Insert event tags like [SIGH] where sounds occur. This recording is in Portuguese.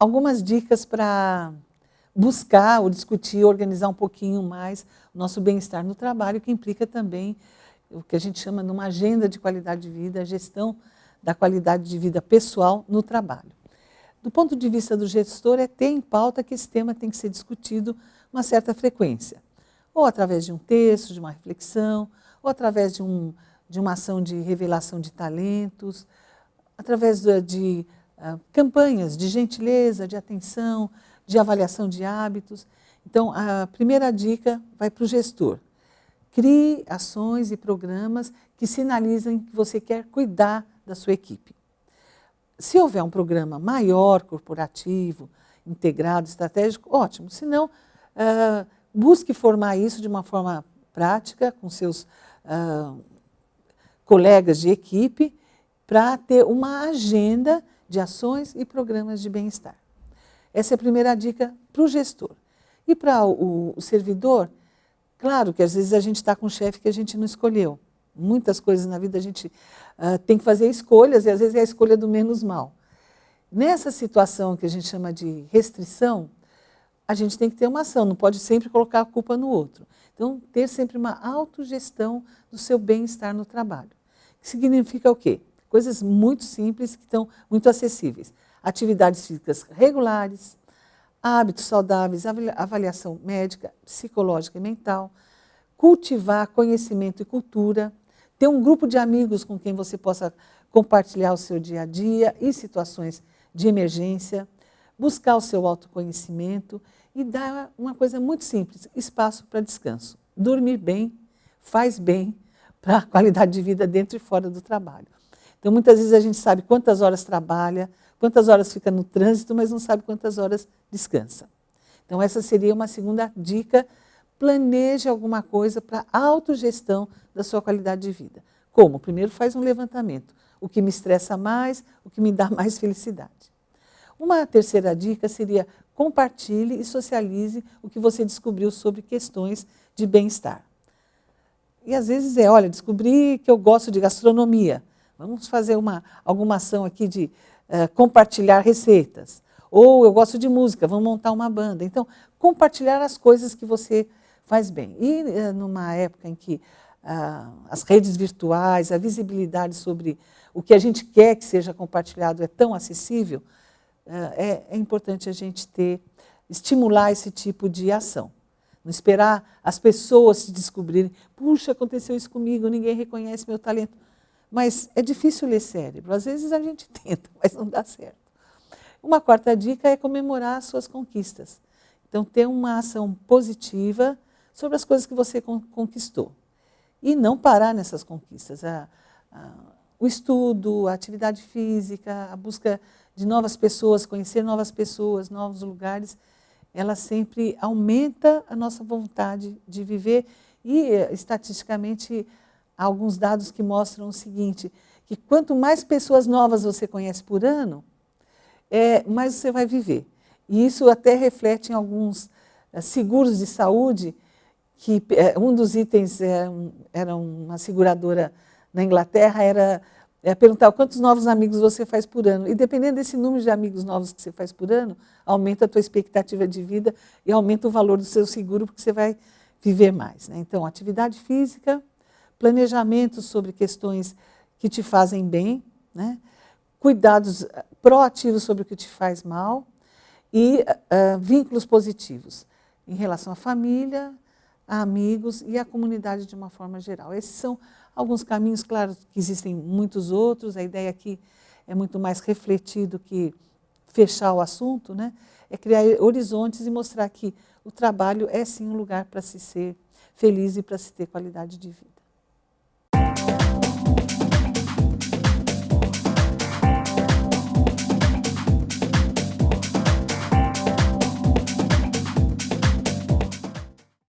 Algumas dicas para buscar ou discutir, organizar um pouquinho mais o nosso bem-estar no trabalho, que implica também o que a gente chama de uma agenda de qualidade de vida, a gestão da qualidade de vida pessoal no trabalho. Do ponto de vista do gestor, é ter em pauta que esse tema tem que ser discutido uma certa frequência, ou através de um texto, de uma reflexão, ou através de, um, de uma ação de revelação de talentos, através de, de campanhas de gentileza, de atenção, de avaliação de hábitos. Então, a primeira dica vai para o gestor. Crie ações e programas que sinalizem que você quer cuidar da sua equipe. Se houver um programa maior, corporativo, integrado, estratégico, ótimo. Se não, uh, busque formar isso de uma forma prática com seus uh, colegas de equipe para ter uma agenda de ações e programas de bem-estar. Essa é a primeira dica para o gestor. E para o, servidor, Claro que às vezes a gente está com um chefe que a gente não escolheu. Muitas coisas na vida a gente uh, tem que fazer escolhas e às vezes é a escolha do menos mal. Nessa situação que a gente chama de restrição, a gente tem que ter uma ação, não pode sempre colocar a culpa no outro. Então, ter sempre uma autogestão do seu bem-estar no trabalho. Significa o quê? Coisas muito simples que estão muito acessíveis. Atividades físicas regulares, hábitos saudáveis, avaliação médica, psicológica e mental, cultivar conhecimento e cultura, ter um grupo de amigos com quem você possa compartilhar o seu dia a dia e situações de emergência, buscar o seu autoconhecimento e dar uma coisa muito simples, espaço para descanso. Dormir bem faz bem [LAUGHS] para a qualidade de vida dentro e fora do trabalho. Então, muitas vezes a gente sabe quantas horas trabalha, quantas horas fica no trânsito, mas não sabe quantas horas descansa. Então, essa seria uma segunda dica. Planeje alguma coisa para autogestão da sua qualidade de vida. Como? Primeiro faz um levantamento. O que me estressa mais, o que me dá [LAUGHS] mais felicidade. Uma terceira dica seria compartilhe e socialize o que você descobriu sobre questões de bem-estar. E às vezes é, olha, descobri que eu gosto de gastronomia. Vamos fazer uma, alguma ação aqui de uh, compartilhar receitas. Ou eu gosto de música, vamos montar uma banda. Então, compartilhar as coisas que você faz bem. E uh, numa época em que uh, as redes virtuais, a visibilidade sobre o que a gente quer que seja compartilhado é tão acessível, é, é importante a gente ter, estimular esse tipo de ação. Não esperar as pessoas se descobrirem, puxa, aconteceu isso comigo, ninguém reconhece meu talento. Mas é difícil ler cérebro, às vezes a gente [LAUGHS] tenta, mas não dá certo. Uma quarta dica é comemorar as suas conquistas. Então, ter uma ação positiva sobre as coisas que você conquistou. E não parar nessas conquistas. A, a, o estudo, a atividade física, a busca de novas pessoas, conhecer novas pessoas, novos lugares, ela sempre aumenta a nossa vontade de viver e, estatisticamente, há alguns dados que mostram o seguinte, que quanto mais pessoas novas você conhece por ano, é, mais você vai viver. E isso até reflete em alguns é, seguros de saúde, que é, um dos itens é, um, era uma seguradora na Inglaterra, era é, perguntar quantos novos amigos você faz por ano. E dependendo desse número de amigos novos que você faz por ano, aumenta a tua expectativa de vida e aumenta o valor do seu seguro, porque você vai viver mais. Né? Então, atividade física, planejamento sobre questões que te fazem bem, né? cuidados eh, proativos sobre o que te faz mal e uh, vínculos positivos em relação à família, a amigos e à comunidade de uma forma geral. Esses são alguns caminhos, claro que existem muitos outros, a ideia aqui é muito mais refletir do que fechar o assunto, né? é criar horizontes e mostrar que o trabalho é sim um lugar para se ser feliz e para se ter qualidade de vida.